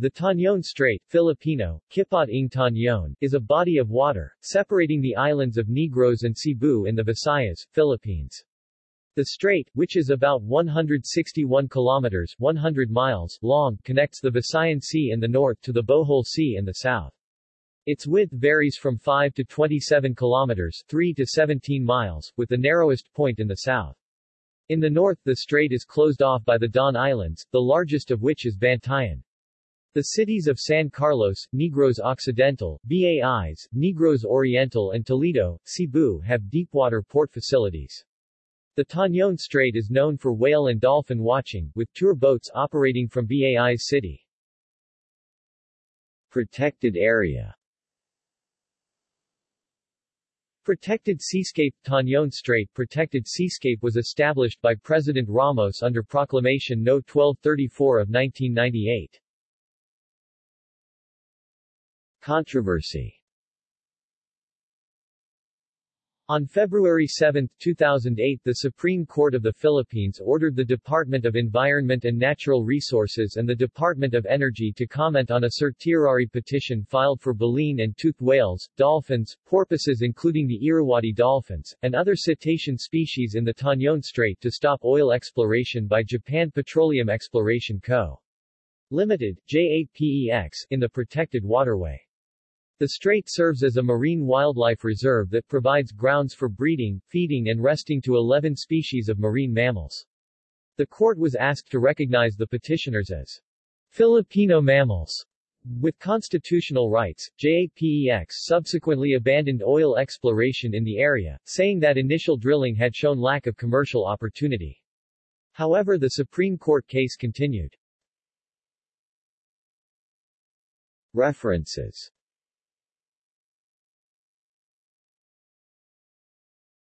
The Tañón Strait Filipino, Kipot ng Tañón, is a body of water, separating the islands of Negros and Cebu in the Visayas, Philippines. The strait, which is about 161 kilometers 100 miles long, connects the Visayan Sea in the north to the Bohol Sea in the south. Its width varies from 5 to 27 kilometers 3 to 17 miles, with the narrowest point in the south. In the north the strait is closed off by the Don Islands, the largest of which is Bantayan. The cities of San Carlos, Negros Occidental, Bais, Negros Oriental and Toledo, Cebu have deepwater port facilities. The Tañón Strait is known for whale and dolphin watching, with tour boats operating from Bais city. Protected area Protected Seascape Tañón Strait Protected Seascape was established by President Ramos under Proclamation No. 1234 of 1998. Controversy On February 7, 2008 the Supreme Court of the Philippines ordered the Department of Environment and Natural Resources and the Department of Energy to comment on a certiorari petition filed for baleen and toothed whales, dolphins, porpoises including the Irrawaddy dolphins, and other cetacean species in the Tañón Strait to stop oil exploration by Japan Petroleum Exploration Co. Limited, JAPEX, in the protected waterway. The strait serves as a marine wildlife reserve that provides grounds for breeding, feeding and resting to 11 species of marine mammals. The court was asked to recognize the petitioners as Filipino mammals with constitutional rights, JAPEX subsequently abandoned oil exploration in the area, saying that initial drilling had shown lack of commercial opportunity. However the Supreme Court case continued. References